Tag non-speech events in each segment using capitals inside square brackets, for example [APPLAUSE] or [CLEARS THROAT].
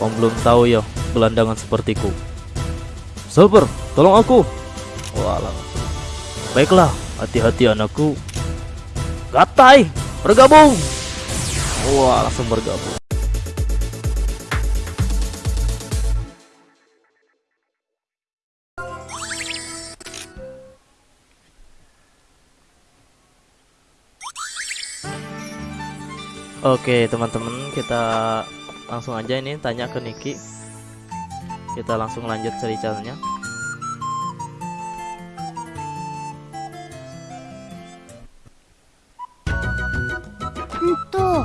Kau belum tahu ya gelandangan sepertiku. Sabar, tolong aku. Walah. Baiklah, hati-hati anakku. Gatai, bergabung. Wah, langsung bergabung. Oke teman-teman kita langsung aja ini tanya ke Niki Kita langsung lanjut ceritanya うんと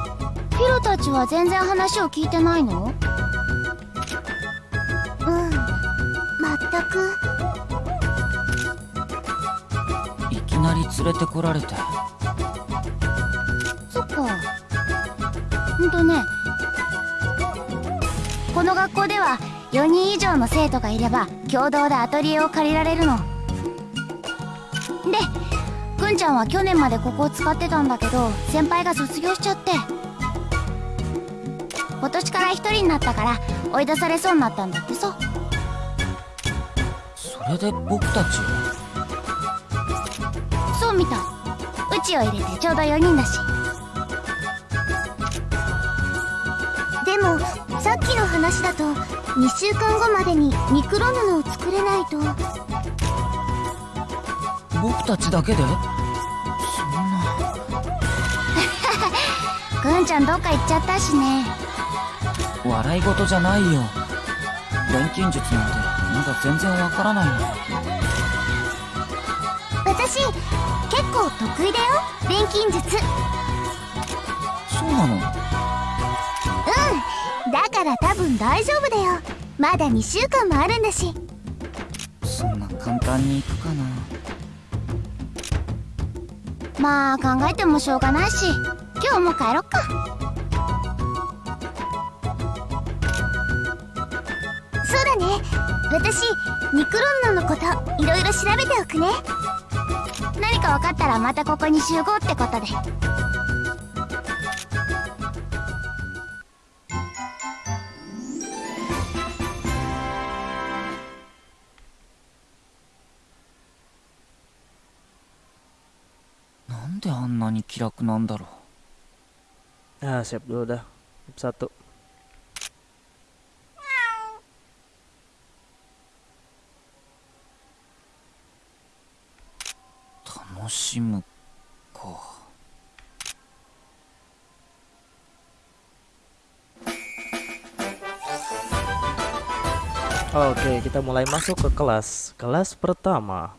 ヒロたちは全然話を聞いてないのうん全くいきなり連れてこられてそっかうんとね この学校では4人以上の生徒がいれば共同でアトリエを借りられるの。でくんちゃんは去年までここを使ってたんだけど先輩が卒業しちゃって。今年から一人になったから追い出されそうになったんだってさ。それで僕たちそうみたい。うちを入れてちょうど4人だし。でもさっきの話だと2週間後までにミクロ布を作れないと。僕たちだけで？そんな。くんちゃんどっか行っちゃったしね。笑い事じゃないよ。錬金術なんてまだ全然わからないの私結構得意だよ。錬金術。そうなの？だから多分大丈夫だよ。まだ2週間もあるんだし。そんな簡単にいくかな。まあ考えてもしょうがないし。今日も帰ろっか。そうだね。私ニクロンノのこといろいろ調べておくね。何か分かったらまたここに集合ってことで 楽なんだろ Ah siap dulu dah Satu う楽しむか Oke kita mulai masuk ke kelas Kelas pertama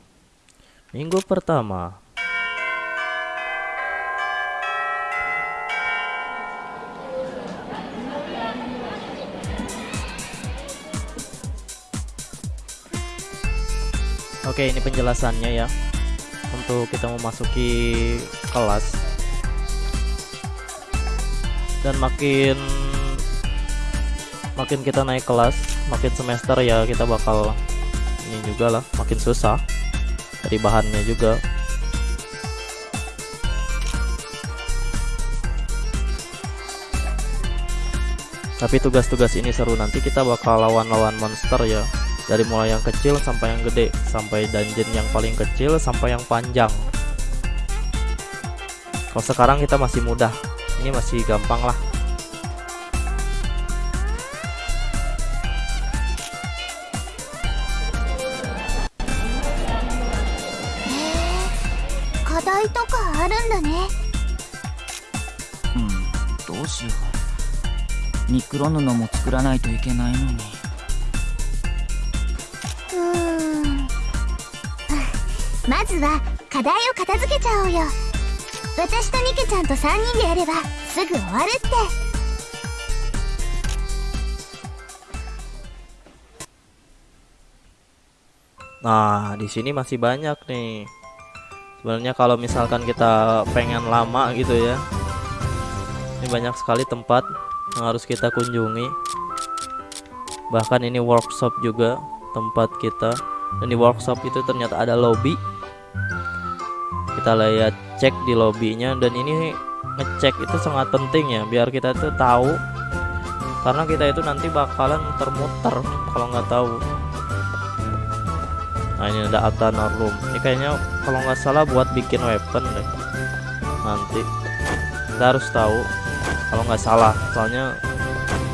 Minggu pertama Oke ini penjelasannya ya. Untuk kita memasuki kelas. Dan makin Makin kita naik kelas Makin semester ya kita bakal Ini juga lah makin susah. Dari bahannya juga. Tapi tugas-tugas ini seru. Nanti kita bakal lawan-lawan monster ya dari mulai yang kecil sampai yang gede sampai dungeon yang paling kecil sampai yang panjang kalau sekarang kita masih mudah ini masih gampang lah 課題とかあるんだねうんどうしようニクロ布も作らないといけないのに まずは課題を片付けちゃおうよ私とニケちゃんと3人でやればすぐ終わるって Nah, di sini masih banyak nih. Sebenarnya kalau misalkan kita pengen lama gitu ya. Ini banyak sekali tempat yang harus kita kunjungi. Bahkan ini workshop juga tempat kita. Dan di workshop itu ternyata ada lobby. kita lihat cek di lobbynya dan ini ngecek itu sangat penting ya biar kita tuh tahu. Karena kita itu nanti bakalan muter-muter kalau nggak tahu. Nah ini ada Atana Room ini kayaknya kalau nggak salah buat bikin weapon deh. Nanti kita harus tahu kalau nggak salah. Soalnya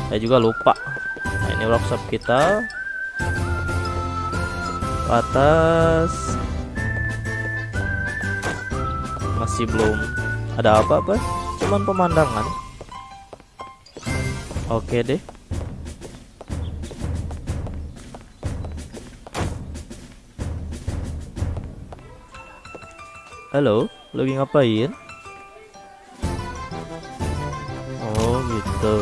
saya juga lupa. Nah ini workshop kita. Atas masih belum ada apa-apa cuman pemandangan. Oke deh. Halo lagi ngapain? Oh gitu.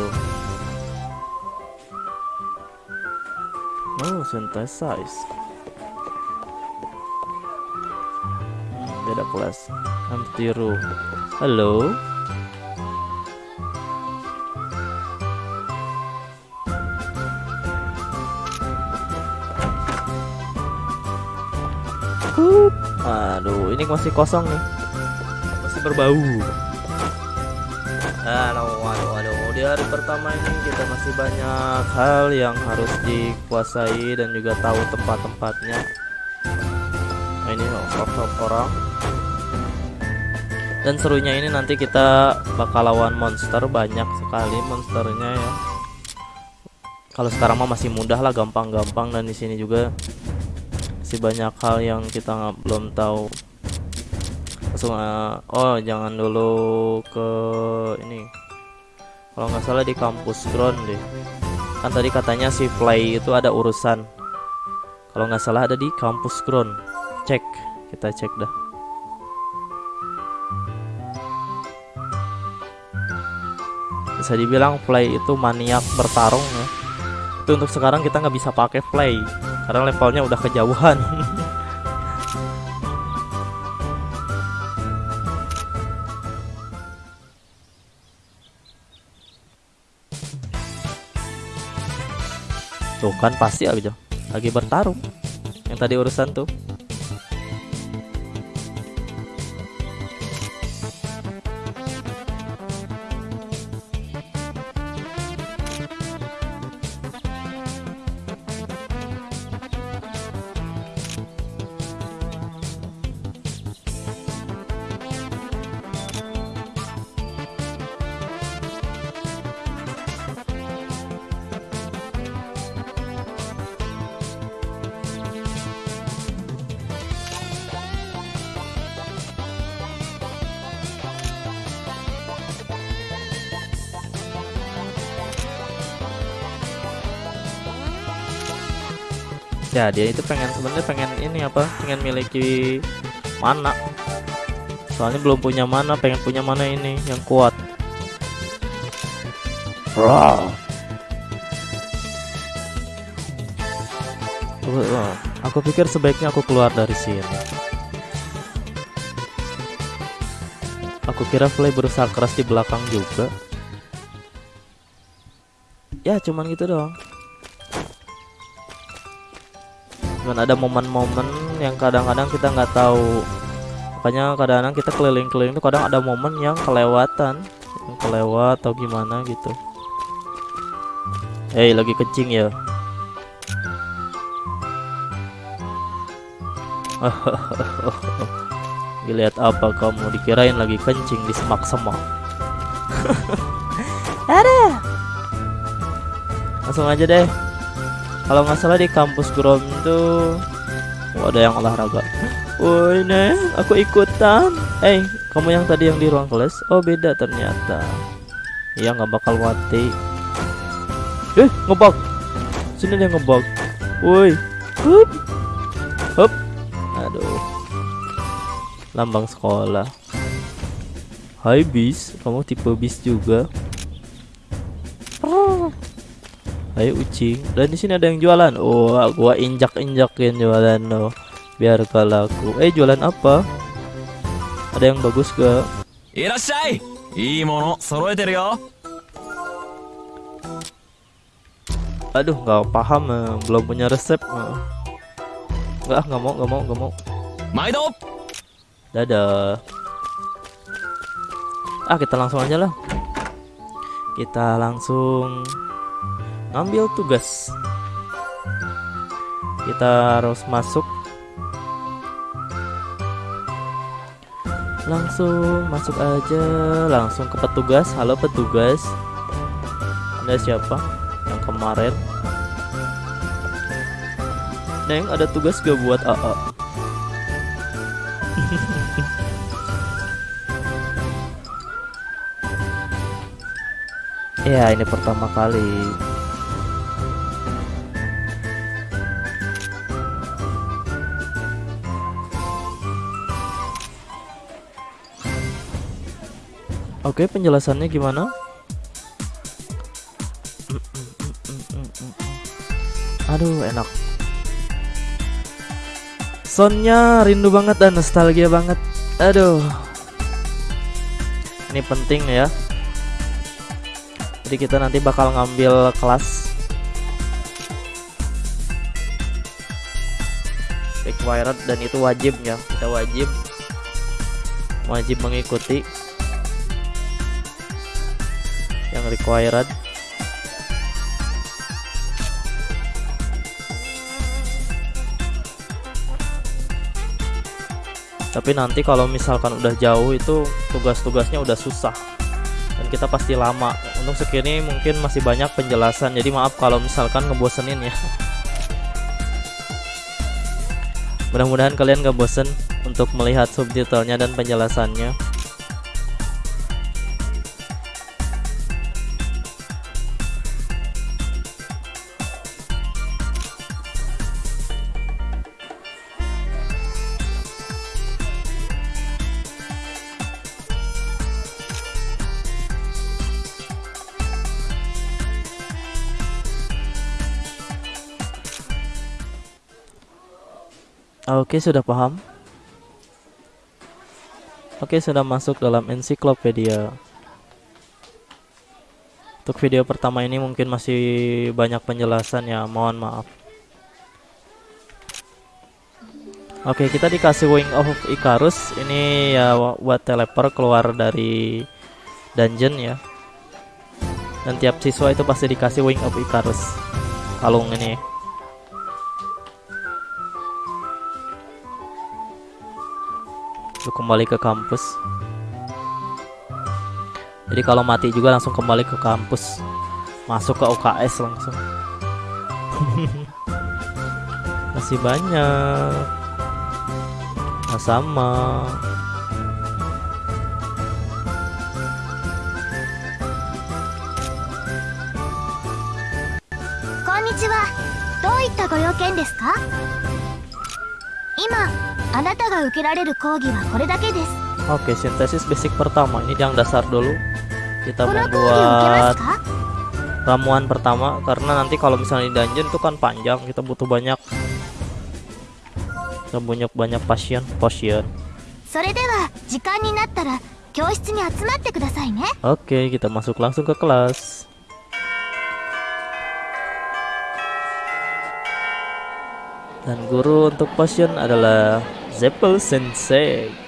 Oh synthesize beda kelas. Empty room halo? Hup. aduh ini masih kosong nih. Masih berbau. Aduh aduh aduh di hari pertama ini kita masih banyak hal yang harus dikuasai dan juga tahu tempat-tempatnya. Nah, ini workshop orang dan serunya ini nanti kita bakal lawan monster banyak sekali monsternya ya. Kalau sekarang mah masih mudah lah gampang-gampang. Dan di sini juga masih banyak hal yang kita nggak belum tahu. Langsung uh, oh jangan dulu ke ini. Kalau nggak salah di kampus ground deh. Kan tadi katanya si play itu ada urusan. Kalau nggak salah ada di kampus ground. Cek kita cek dah bisa dibilang play itu maniak bertarung ya. Itu untuk sekarang kita nggak bisa pakai play karena levelnya udah kejauhan. [LAUGHS] Tuh kan pasti aja lagi bertarung. Yang tadi urusan tuh ya dia itu pengen sebenarnya pengen ini apa pengen miliki mana. Soalnya belum punya mana pengen punya mana ini yang kuat. Raw. Wah, aku pikir sebaiknya aku keluar dari sini. Aku kira Flay berusaha keras di belakang juga. Ya cuman gitu doang cuman ada momen-momen yang kadang-kadang kita nggak tahu. Makanya kadang-kadang kita keliling-keliling tuh kadang ada momen yang kelewatan. Yang kelewat atau gimana gitu. Eh lagi kencing ya? [LAUGHS] Dilihat apa kamu? Dikirain lagi kencing di semak-semak. Ada. Langsung aja deh kalau nggak salah di kampus Grom tuh oh, ada yang olahraga. Woi neng aku ikutan. Eh hey, kamu yang tadi yang di ruang kelas? Oh beda ternyata. Iya nggak bakal mati. Eh ngebug. Sini dia ngebug. Woi. Hup. Hup. Aduh. Lambang sekolah. Hai bis. Kamu tipe bis juga Ayo ucing. Dan di sini ada yang jualan. Oh, gua injak-injakin jualan lo. Biar laku. Eh, jualan apa? Ada yang bagus gak? Irashai! Ii mono soroeteru yo. Aduh, nggak paham, eh. belum punya resep. Eh. Nggak, nggak mau, nggak mau, nggak mau. Maido! Dadah. Ah, kita langsung aja lah. Kita langsung ngambil tugas. Kita harus masuk. Langsung masuk aja. Langsung ke petugas. Halo petugas. Anda siapa yang kemarin? Neng ada tugas gak buat AA [LAUGHS] Ya ini pertama kali Oke penjelasannya gimana? Aduh enak. Soundnya rindu banget dan nostalgia banget. Aduh. Ini penting ya. Jadi kita nanti bakal ngambil kelas. Required dan itu wajib ya. Kita wajib. Wajib mengikuti required. Tapi nanti kalau misalkan udah jauh itu tugas-tugasnya udah susah. Dan kita pasti lama. Untuk segini mungkin masih banyak penjelasan. Jadi maaf kalau misalkan ngebosenin ya. Mudah-mudahan kalian gak bosen untuk melihat subtitlenya dan penjelasannya Oke, sudah paham. Oke, sudah masuk dalam ensiklopedia. Untuk video pertama ini mungkin masih banyak penjelasan ya, mohon maaf. Oke, kita dikasih Wing of Icarus. Ini ya buat teleport keluar dari dungeon ya. Dan tiap siswa itu pasti dikasih Wing of Icarus. Kalung ini. untuk kembali ke kampus jadi kalau mati juga langsung kembali ke kampus masuk ke UKS langsung [LAUGHS] masih banyak nah, sama Konnichiwa. どういったご用件ですか 今あなたが受けられる講義はこれだけです Oke, sintesis basic pertama ini yang dasar dulu. Kita こ mau の講義を受けます buat か ramuan pertama karena nanti kalau misalnya di dungeon itu kan panjang, kita butuh banyak kita banyak banyak pasien, pasien. それでは時間に Dan guru untuk pasien adalah Zeppel Sensei.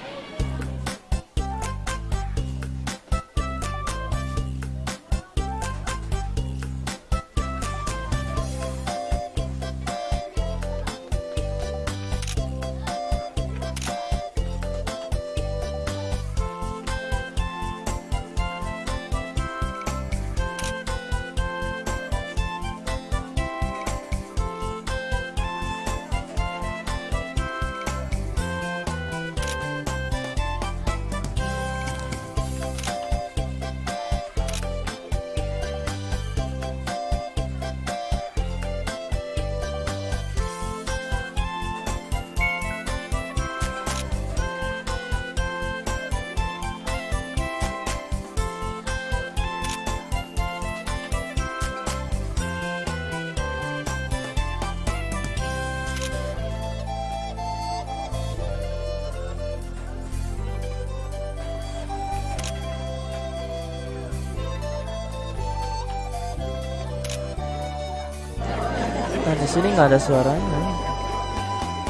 Sini nggak ada suaranya.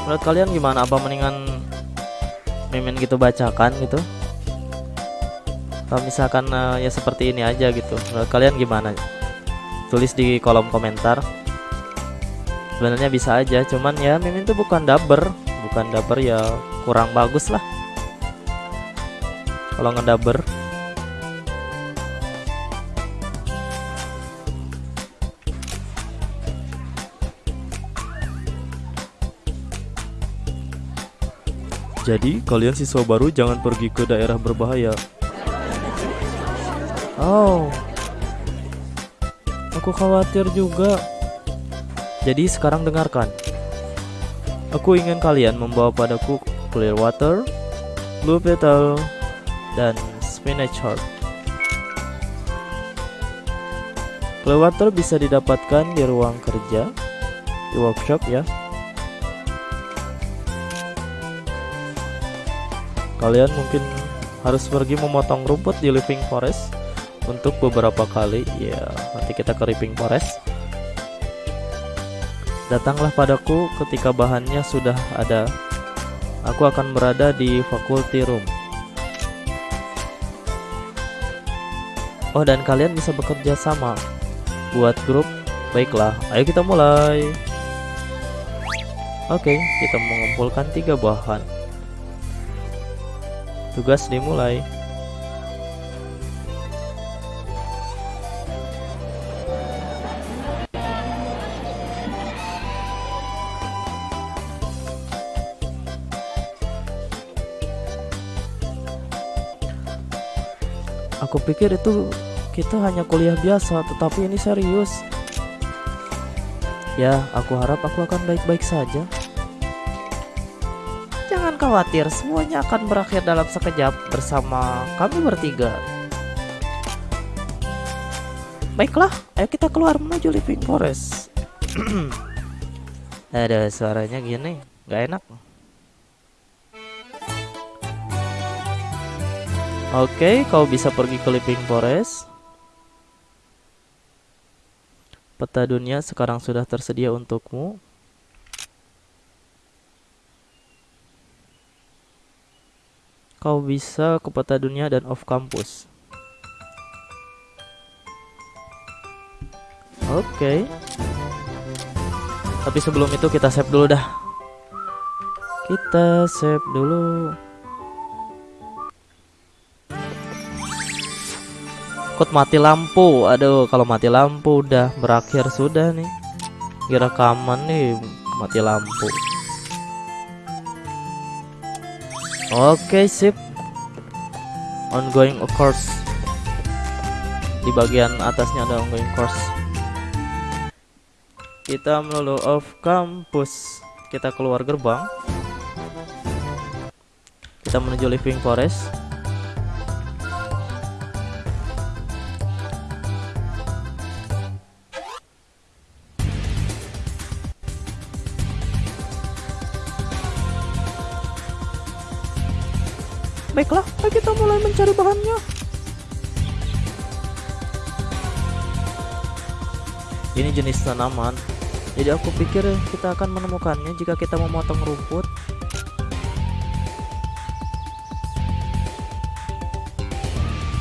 Menurut kalian gimana? Apa mendingan mimin gitu bacakan gitu? Kalau misalkan eh, ya seperti ini aja gitu. Menurut kalian gimana? tulis di kolom komentar sebenarnya bisa aja cuman ya mimin tuh bukan dubber bukan dubber ya kurang bagus lah kalau ngedubber Jadi kalian siswa baru jangan pergi ke daerah berbahaya. Oh, aku khawatir juga. Jadi sekarang dengarkan. Aku ingin kalian membawa padaku clear water, blue petal, dan spinach heart. Clear water bisa didapatkan di ruang kerja, di workshop ya. Kalian mungkin harus pergi memotong rumput di living forest untuk beberapa kali. Ya, nanti kita ke living forest. Datanglah padaku ketika bahannya sudah ada. Aku akan berada di faculty room. Oh, dan kalian bisa bekerja sama buat grup. Baiklah, ayo kita mulai. Oke, kita mengumpulkan tiga bahan. Tugas dimulai. Aku pikir itu kita hanya kuliah biasa, tetapi ini serius. Ya, aku harap aku akan baik-baik saja. Jangan khawatir, semuanya akan berakhir dalam sekejap bersama kami bertiga. Baiklah, ayo kita keluar menuju living forest. [CLEARS THROAT] Ada suaranya gini, nggak enak. Oke, kau bisa pergi ke living forest. Peta dunia sekarang sudah tersedia untukmu. Kau bisa ke peta dunia dan off campus. Oke. Tapi sebelum itu kita save dulu dah. Kita save dulu. Kut mati lampu. Aduh, kalau mati lampu udah berakhir sudah nih. Kira rekaman nih mati lampu. Oke, sip. Ongoing course. Di bagian atasnya ada ongoing course. Kita melulu off campus. Kita keluar gerbang. Kita menuju living forest. Baiklah, kita mulai mencari bahannya. Ini jenis tanaman. Jadi aku pikir kita akan menemukannya jika kita memotong rumput.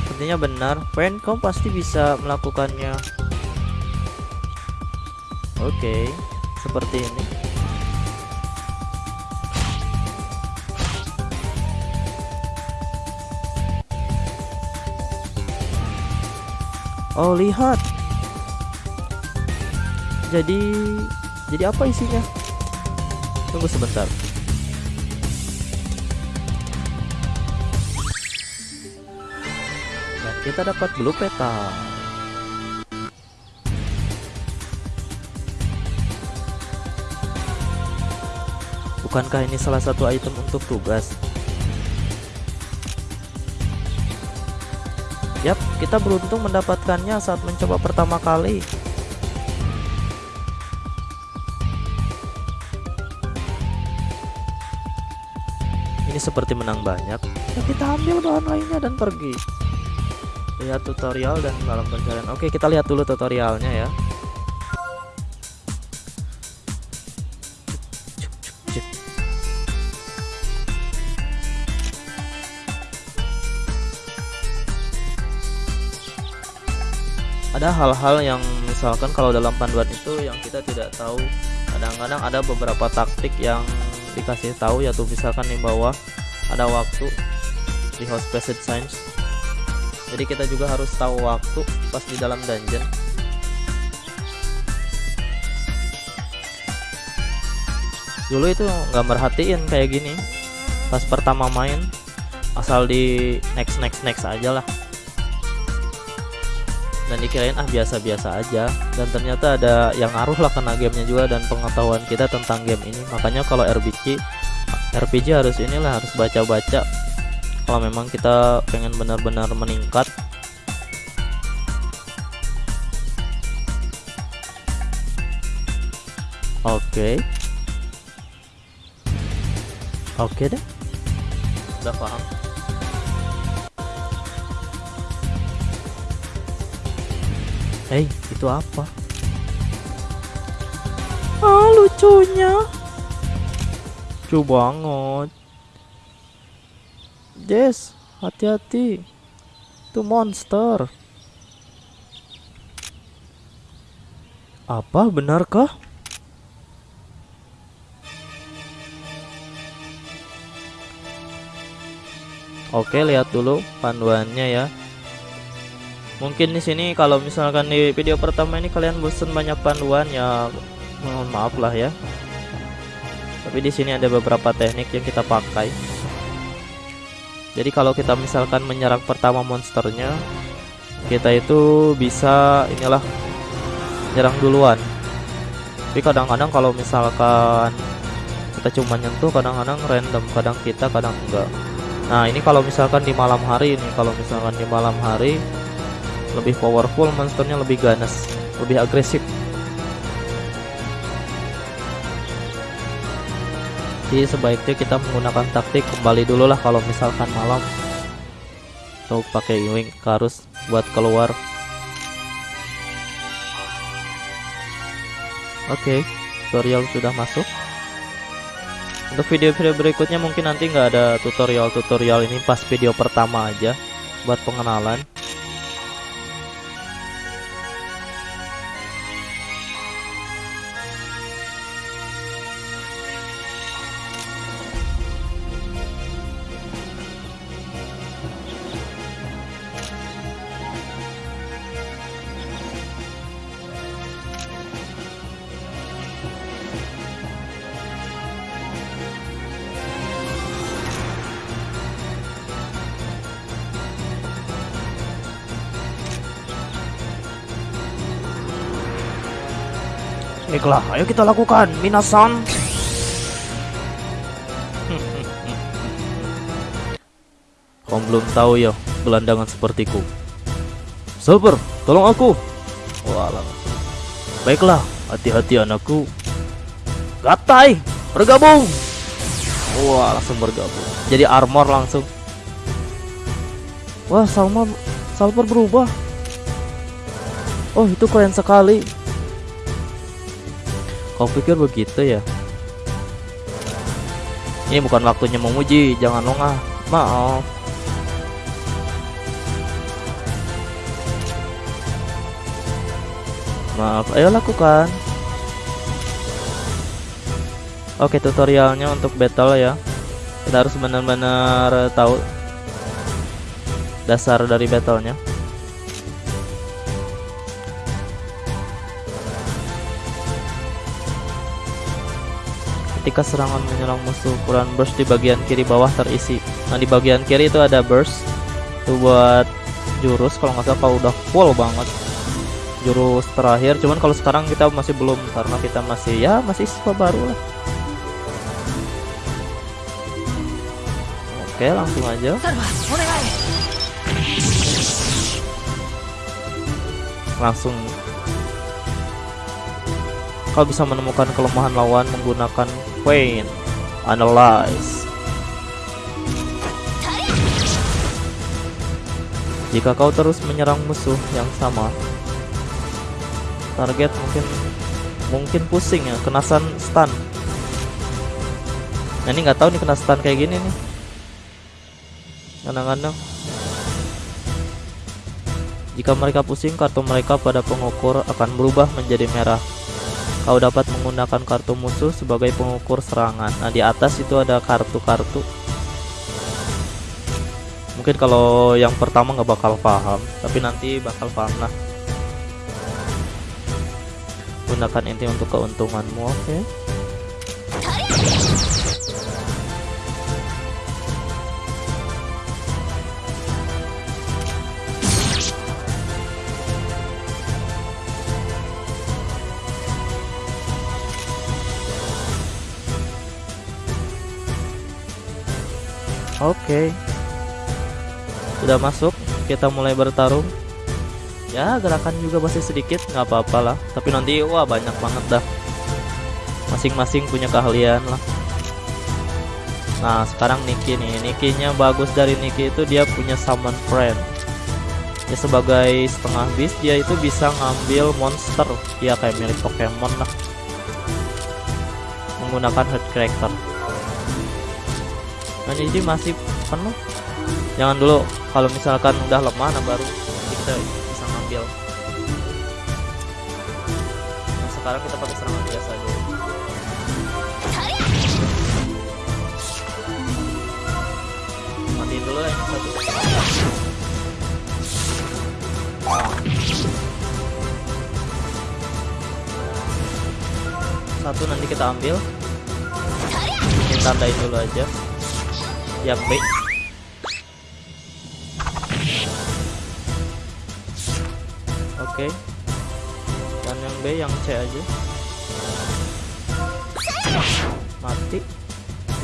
Sepertinya benar, Pen, kamu pasti bisa melakukannya. Oke, seperti ini. Oh lihat. Jadi Jadi apa isinya? Tunggu sebentar. Dan kita dapat blue peta. Bukankah ini salah satu item untuk tugas Yap, kita beruntung mendapatkannya saat mencoba pertama kali. Ini seperti menang banyak. Ya, kita ambil bahan lainnya dan pergi. Lihat tutorial dan dalam pencarian. Oke, kita lihat dulu tutorialnya ya. Ada hal-hal yang misalkan kalau dalam panduan itu yang kita tidak tahu. Kadang-kadang ada beberapa taktik yang dikasih tahu yaitu misalkan di bawah ada waktu di host passage signs. Jadi kita juga harus tahu waktu pas di dalam dungeon. Dulu itu nggak merhatiin kayak gini. Pas pertama main asal di next next next aja lah dan dikirain ah biasa-biasa aja. Dan ternyata ada yang ngaruh lah kena gamenya juga dan pengetahuan kita tentang game ini. Makanya kalau RPG RPG harus inilah harus baca-baca. Kalau memang kita pengen benar-benar meningkat. Oke. Oke deh. Udah paham Hei, itu apa? Ah, lucunya. Lucu banget. Jess, hati-hati. Itu monster. Apa benarkah? Oke, lihat dulu panduannya ya mungkin di sini kalau misalkan di video pertama ini kalian bosen banyak panduan ya mohon maaf lah ya. Tapi di sini ada beberapa teknik yang kita pakai. Jadi kalau kita misalkan menyerang pertama monsternya kita itu bisa inilah nyerang duluan. Tapi kadang-kadang kalau misalkan kita cuma nyentuh kadang-kadang random kadang kita kadang enggak. Nah ini kalau misalkan di malam hari ini kalau misalkan di malam hari lebih powerful monsternya lebih ganas lebih agresif. Jadi sebaiknya kita menggunakan taktik kembali dulu lah kalau misalkan malam. Atau pakai wing karus buat keluar. Oke okay, tutorial sudah masuk. Untuk video-video berikutnya mungkin nanti nggak ada tutorial-tutorial ini pas video pertama aja buat pengenalan Baiklah, ayo kita lakukan, Minasan. [LAUGHS] Kau belum tahu ya, gelandangan sepertiku. Sabar, tolong aku. Walah. Baiklah, hati-hati anakku. Gatai, bergabung. Wah, langsung bergabung. Jadi armor langsung. Wah, Salma Salper berubah. Oh, itu keren sekali. Kau pikir begitu ya? Ini bukan waktunya memuji, jangan longah. Maaf. Maaf, ayo lakukan. Oke, tutorialnya untuk battle ya. Kita harus benar-benar tahu dasar dari battlenya. Ketika serangan menyerang musuh ukuran burst di bagian kiri bawah terisi. Nah di bagian kiri itu ada burst. Itu buat jurus kalau nggak salah kalau udah full banget. Jurus terakhir. Cuman kalau sekarang kita masih belum karena kita masih ya masih siswa baru lah. Oke langsung aja. Langsung. Kau bisa menemukan kelemahan lawan menggunakan Queen Analyze Jika kau terus menyerang musuh yang sama Target mungkin Mungkin pusing ya Kena stun. Nah ini nggak tahu nih kena stun kayak gini nih Kadang-kadang Jika mereka pusing, kartu mereka pada pengukur akan berubah menjadi merah. Kau dapat menggunakan kartu musuh sebagai pengukur serangan. Nah, di atas itu ada kartu-kartu. Mungkin kalau yang pertama nggak bakal paham, tapi nanti bakal paham lah. Gunakan inti untuk keuntunganmu, oke? Oke. Sudah masuk, kita mulai bertarung. Ya, gerakan juga masih sedikit, nggak apa-apa lah. Tapi nanti wah banyak banget dah. Masing-masing punya keahlian lah. Nah, sekarang Niki nih. Nikinya bagus dari Niki itu dia punya summon friend. Ya sebagai setengah beast dia itu bisa ngambil monster. Dia kayak milik Pokemon lah. Menggunakan head character. Nah ini masih penuh. Jangan dulu kalau misalkan udah lemah nah baru kita bisa ngambil. Nah, sekarang kita pakai serangan biasa dulu. Matiin dulu ya yang satu. Satu nanti kita ambil. Ini tandain dulu aja yang B Oke. Dan yang B yang C aja. Mati.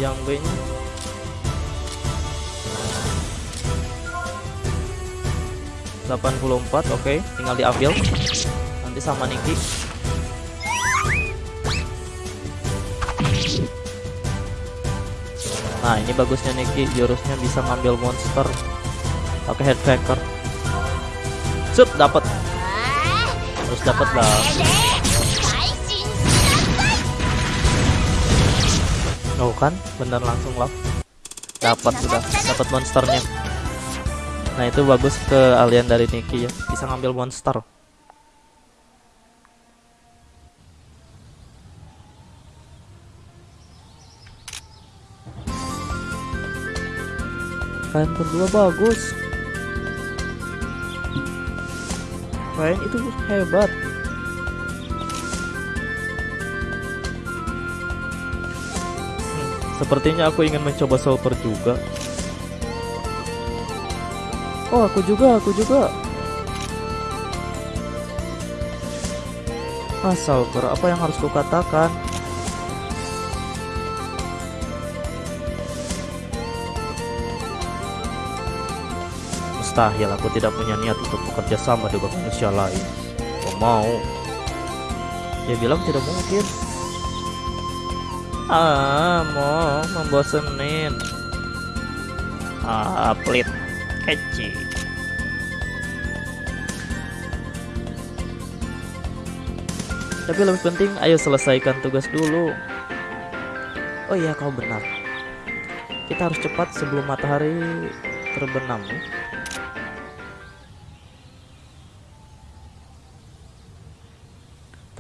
Yang B nya delapan puluh empat oke. Tinggal diambil. Nanti sama Niki nah ini bagusnya Niki jurusnya bisa ngambil monster. Oke head sup dapat terus dapat lah. Oh kan bener langsung lah dapat sudah dapat monsternya. Nah itu bagus ke alien dari Niki ya. Bisa ngambil monster. Kalian berdua bagus. Kalian itu hebat. Hmm, Sepertinya aku ingin mencoba Super juga. Oh, aku juga, aku juga. Ah, Super, apa yang harus kukatakan? Mustahil aku tidak punya niat untuk bekerja sama dengan manusia lain. Kau mau? Dia bilang tidak mungkin. Ah, mau membosenin. Ah, pelit. Kecil. Tapi lebih penting, ayo selesaikan tugas dulu. Oh iya, kau benar. Kita harus cepat sebelum matahari terbenam. ya.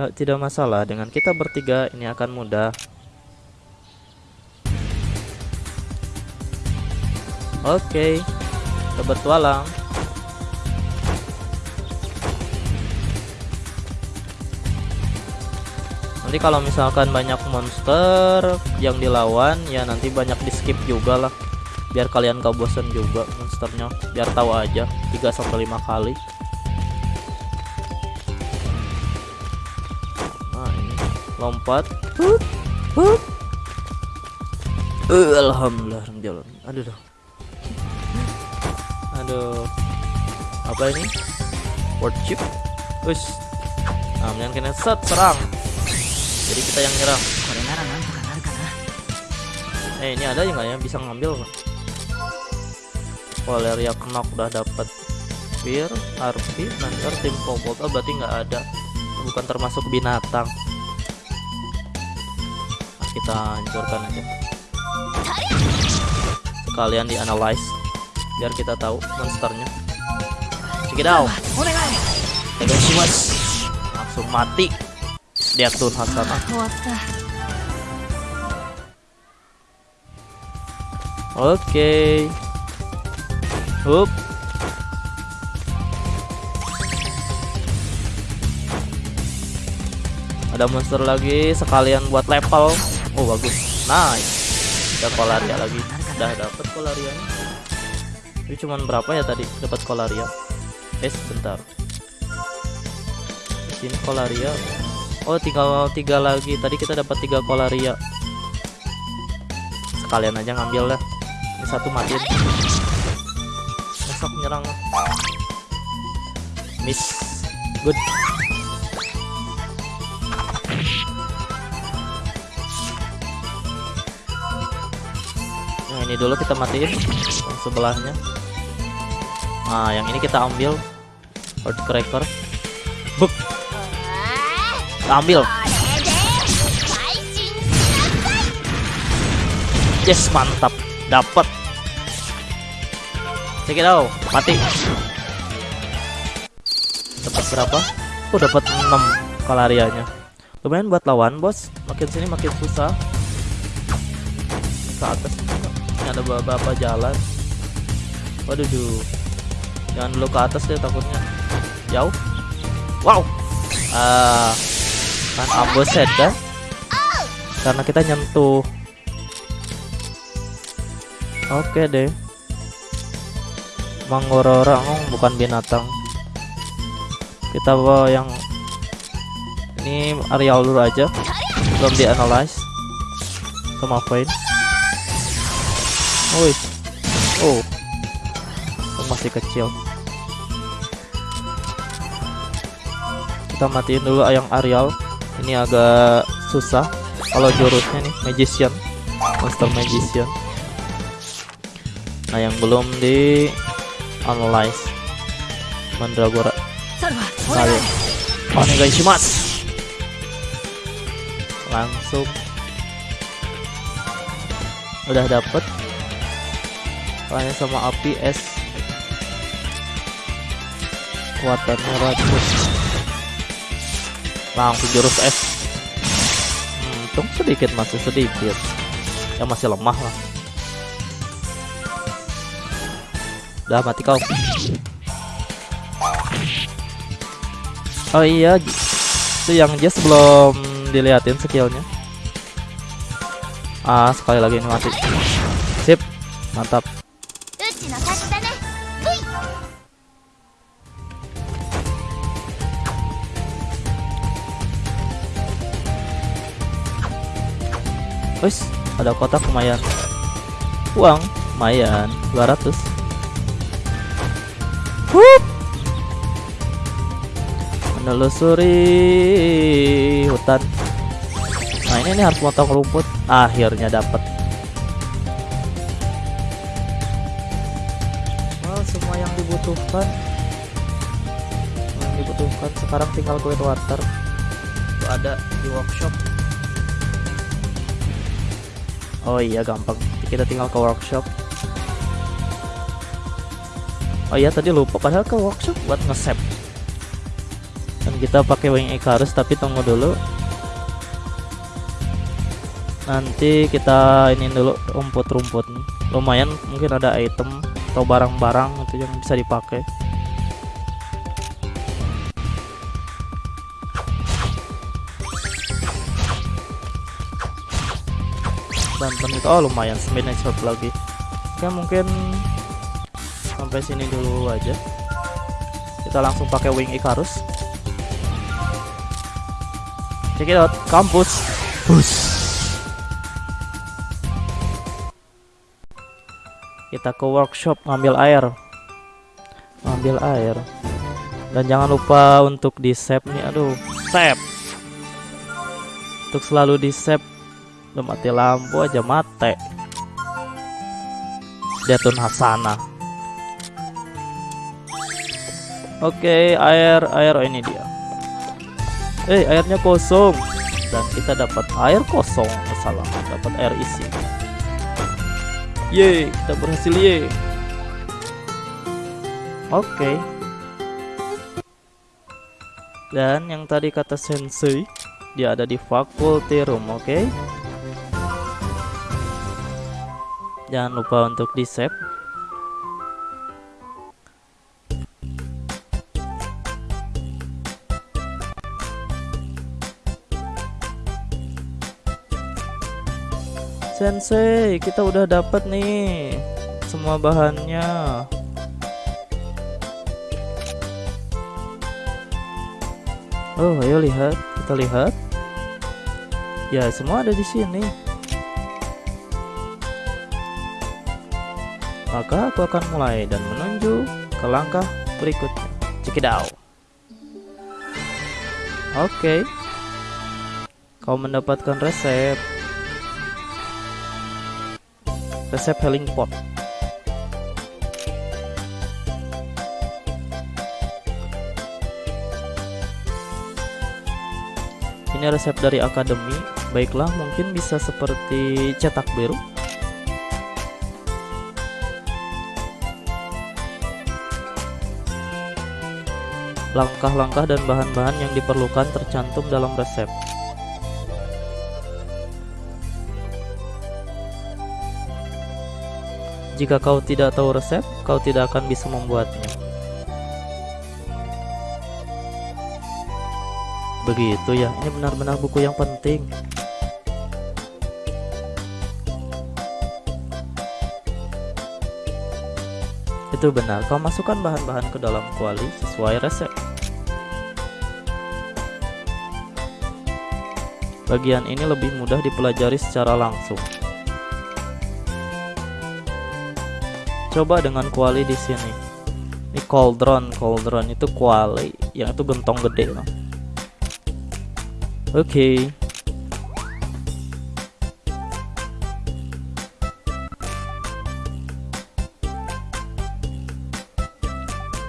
Tak tidak masalah dengan kita bertiga ini akan mudah. Oke, kita bertualang. Nanti kalau misalkan banyak monster yang dilawan, ya nanti banyak di skip juga lah. Biar kalian gak bosen juga monsternya, biar tahu aja 3 sampai 5 kali. lompat. Hup, hup. Uh, alhamdulillah jalan aduh dong aduh. Apa ini? Word chip? Us nah kena set serang. Jadi kita yang nyerang. Ah, ah. Eh ini ada yang nggak ya bisa ngambil kan Valeria Knock udah dapat Fear, Harpy, Nanti tim Popolta berarti nggak ada. Bukan termasuk binatang kita hancurkan aja. Sekalian di analyze biar kita tahu monsternya. Check it out. Langsung mati. Dia tuh Hasana oke. Okay. Hup. Ada monster lagi sekalian buat level. Oh bagus. Nice. Ada kolaria lagi. Udah dapat kolarianya. Ini cuman berapa ya tadi dapat kolaria? Eh sebentar. Sini kolaria. Oh tinggal tiga lagi. Tadi kita dapat tiga kolaria. Sekalian aja ngambil dah. Ini satu matiin. Besok nyerang. Miss. Good. ini dulu kita matiin yang sebelahnya. Nah yang ini kita ambil. Heartcracker buk. Ambil. Yes mantap. Dapat check it out. Mati. Dapat berapa? Aku oh, dapat 6 kalarianya. Lumayan buat lawan bos. Makin sini makin susah. Ke atas. Ada beberapa jalan. Waduh, duh. Jangan dulu ke atas deh takutnya. Jauh. Wow. Ah, kan ambush head kan? Karena kita nyentuh Oke deh. Mangorora oh, bukan binatang. Kita bawa yang ini areal dulu aja. Belum di analyze. Sama Vayne. Oh, Woi. Oh. oh. Masih kecil. Kita matiin dulu ayam Arial. Ini agak susah. Kalau jurusnya nih Magician. Monster Magician. Nah, yang belum di analyze Mandragora. Kali. Onegaishimasu. Langsung udah dapet Kalian sama api es Kuatannya racun Langsung jurus es hmm, sedikit masih sedikit Ya masih lemah lah Udah mati kau. Oh iya, itu yang Jess belum diliatin skillnya. Ah, sekali lagi ini mati. Sip, mantap. Wis, ada kotak lumayan. Uang lumayan, 200. Hup. Menelusuri hutan. Nah, ini nih harus potong rumput. Akhirnya dapat. Well, semua yang dibutuhkan. Yang dibutuhkan sekarang tinggal Great Water. Itu ada di workshop. Oh iya gampang. Kita tinggal ke workshop. Oh iya tadi lupa padahal ke workshop buat nge-save. Dan kita pakai wing Icarus tapi tunggu dulu. Nanti kita ini dulu rumput-rumput. Lumayan mungkin ada item atau barang-barang itu yang bisa dipakai. Dan penit oh lumayan sembilan shot lagi. Oke mungkin sampai sini dulu aja. Kita langsung pakai wing Icarus. Check it out kampus. Bus. kita ke workshop ngambil air. Ngambil air. Dan jangan lupa untuk di save nih aduh. Save. Untuk selalu di save Udah mati lampu aja mate. Detun Hasana Oke air air oh, ini dia. Eh airnya kosong. Dan kita dapat air kosong oh, dapat air isi. Ye kita berhasil ye Oke. Dan yang tadi kata sensei, dia ada di faculty room, oke? Jangan lupa untuk di save. Sensei, kita udah dapat nih semua bahannya. Oh, ayo lihat, kita lihat. Ya, semua ada di sini. Maka aku akan mulai dan menuju ke langkah berikutnya. Out. Oke. Kau mendapatkan resep. Resep healing pot. Ini resep dari akademi. Baiklah, mungkin bisa seperti cetak biru. Langkah-langkah dan bahan-bahan yang diperlukan tercantum dalam resep. Jika kau tidak tahu resep, kau tidak akan bisa membuatnya. Begitu ya, ini benar-benar buku yang penting. Itu benar, kau masukkan bahan-bahan ke dalam kuali sesuai resep. Bagian ini lebih mudah dipelajari secara langsung. Coba dengan kuali di sini. Ini cauldron, cauldron itu kuali, yang itu gentong gede. Oke. Okay.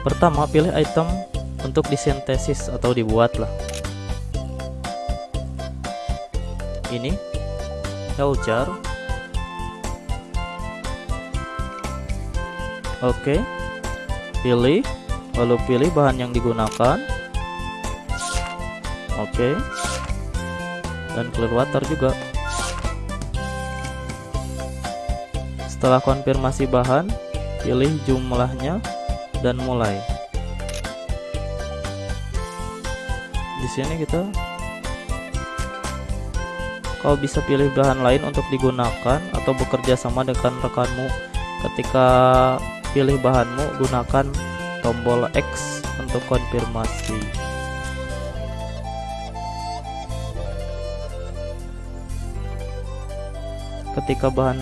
Pertama, pilih item untuk disintesis atau dibuat lah. Ini hell jar. Oke. Pilih, lalu pilih bahan yang digunakan. Oke. Dan clear water juga setelah konfirmasi bahan pilih jumlahnya dan mulai di sini kita kau bisa pilih bahan lain untuk digunakan atau bekerja sama dengan rekanmu. Ketika pilih bahanmu gunakan tombol X untuk konfirmasi. Ketika bahan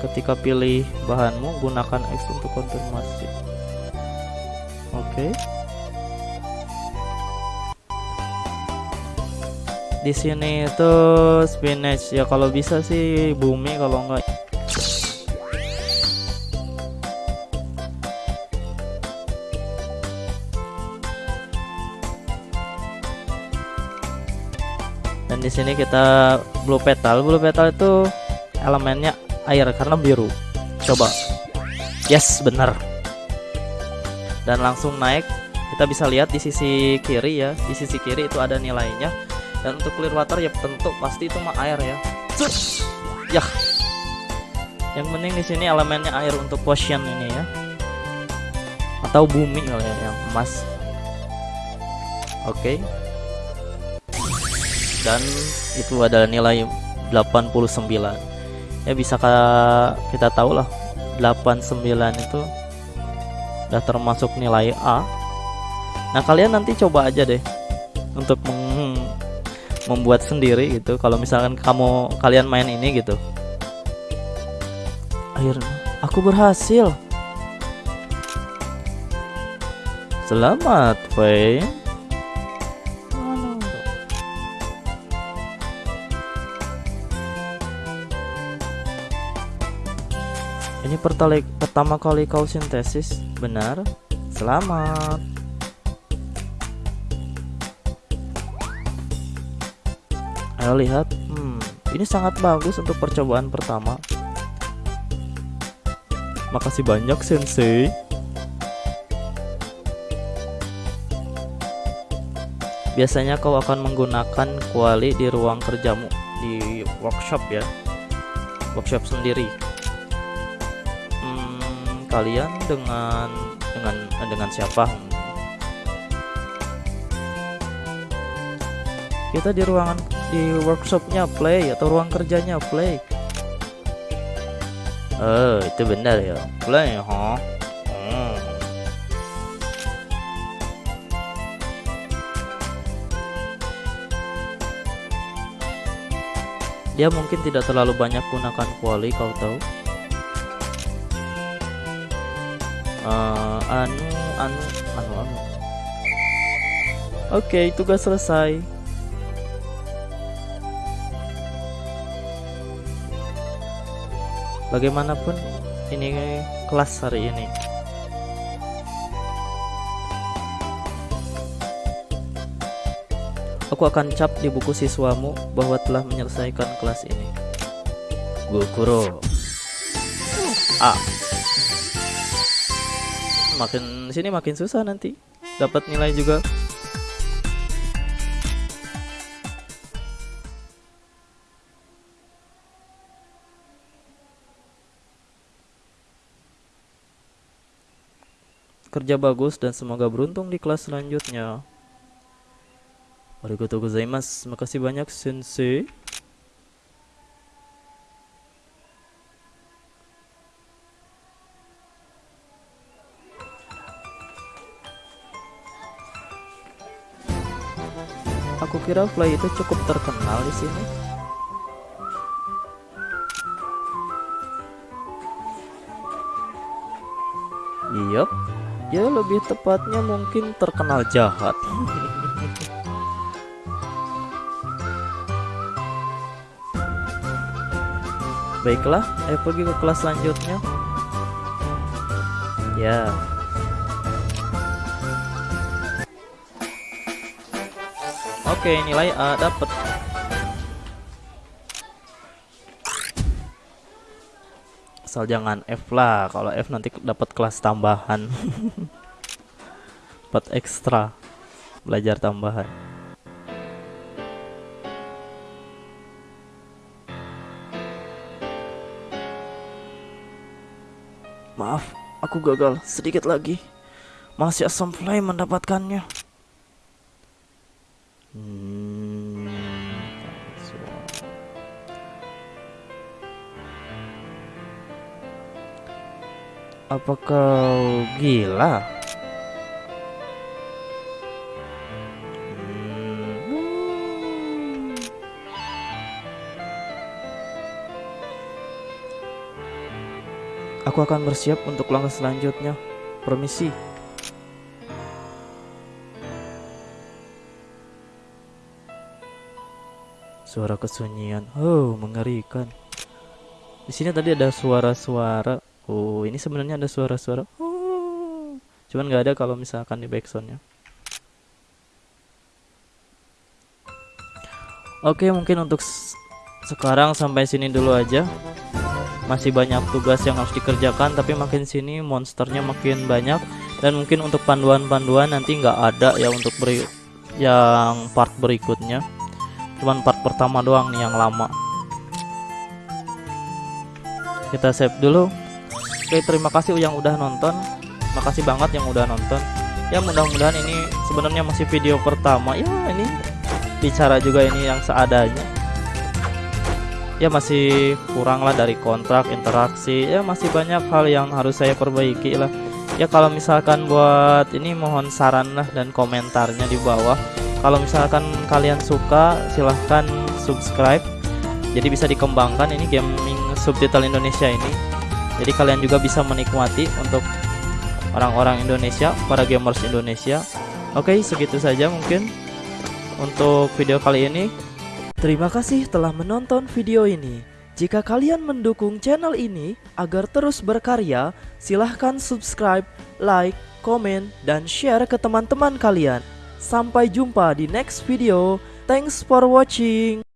ketika pilih bahanmu gunakan X untuk konfirmasi. Oke. okay. Di sini itu spinach. Ya kalau bisa sih bumi kalau enggak. Dan di sini kita blue petal. Blue petal itu elemennya air karena biru. Coba. Yes bener dan langsung naik. Kita bisa lihat di sisi kiri ya. Di sisi kiri itu ada nilainya dan untuk clear water ya tentu pasti itu mah air ya. Cuk. ya yang penting di sini elemennya air untuk potion ini ya. Atau bumi kali ya yang emas. Oke. Okay. dan itu adalah nilai 89 ya bisa kita tahu lah 89 itu udah termasuk nilai A. Nah kalian nanti coba aja deh untuk mem membuat sendiri gitu. Kalau misalkan kamu kalian main ini gitu. Akhirnya aku berhasil. Selamat Faye Ini pertama kali kau sintesis, benar? Selamat. Ayo lihat, hmm, ini sangat bagus untuk percobaan pertama. Makasih banyak, Sensei. biasanya kau akan menggunakan kuali di ruang kerjamu di workshop ya workshop sendiri hmm, kalian dengan dengan dengan siapa kita di ruangan di workshopnya play atau ruang kerjanya play. Oh itu benar ya. Play huh? Hmm. dia mungkin tidak terlalu banyak gunakan kuali kau tahu. Eh, anu anu anu anu. Oke tugas selesai bagaimanapun ini kelas hari ini. Aku akan cap di buku siswamu bahwa telah menyelesaikan kelas ini. Gokuro A. Makin sini makin susah nanti. Dapat nilai juga kerja bagus dan semoga beruntung di kelas selanjutnya. Arigatou gozaimasu makasih banyak sensei. Aku kira Fly itu cukup terkenal di sini. Iya, ya lebih tepatnya mungkin terkenal jahat. Baiklah, ayo pergi ke kelas selanjutnya. Ya. Oke, nilai A dapat. Asal jangan F lah, kalau F nanti dapat kelas tambahan. Dapat ekstra belajar tambahan. Maaf, aku gagal sedikit lagi. Masih asam fly mendapatkannya. Hmm, Apa kau gila? Aku akan bersiap untuk langkah selanjutnya. Permisi. Suara kesunyian. Oh, mengerikan. Di sini tadi ada suara-suara. Oh, ini sebenarnya ada suara-suara. Oh. Cuman nggak ada kalau misalkan di backsoundnya. Oke, mungkin untuk sekarang sampai sini dulu aja. Masih banyak tugas yang harus dikerjakan, tapi makin sini monsternya makin banyak dan mungkin untuk panduan-panduan nanti nggak ada ya untuk beri yang part berikutnya cuman part pertama doang nih yang lama kita save dulu oke terima kasih yang udah nonton. Makasih banget yang udah nonton. Ya mudah-mudahan ini sebenarnya masih video pertama. Ya ini bicara juga ini yang seadanya. Ya masih kurang lah dari kontrak interaksi. Ya masih banyak hal yang harus saya perbaiki lah. Ya kalau misalkan buat ini mohon saran lah dan komentarnya di bawah. Kalau misalkan kalian suka silahkan subscribe. Jadi bisa dikembangkan ini gaming subtitle Indonesia ini jadi kalian juga bisa menikmati untuk orang-orang Indonesia para gamers Indonesia oke segitu saja mungkin untuk video kali ini terima kasih telah menonton video ini jika kalian mendukung channel ini agar terus berkarya silahkan subscribe like komen dan share ke teman-teman kalian Sampai jumpa di next video. Thanks for watching.